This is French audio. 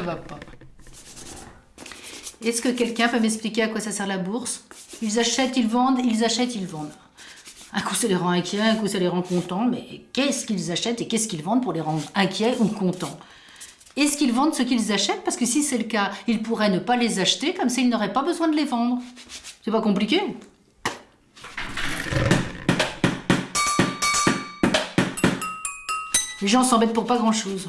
va pas. Est-ce que quelqu'un peut m'expliquer à quoi ça sert la bourse? Ils achètent, ils vendent, ils achètent, ils vendent. Un coup ça les rend inquiets, un coup ça les rend contents, mais qu'est-ce qu'ils achètent et qu'est-ce qu'ils vendent pour les rendre inquiets ou contents? Est-ce qu'ils vendent ce qu'ils achètent? Parce que si c'est le cas, ils pourraient ne pas les acheter, comme s'ils n'auraient pas besoin de les vendre. C'est pas compliqué? Les gens s'embêtent pour pas grand-chose.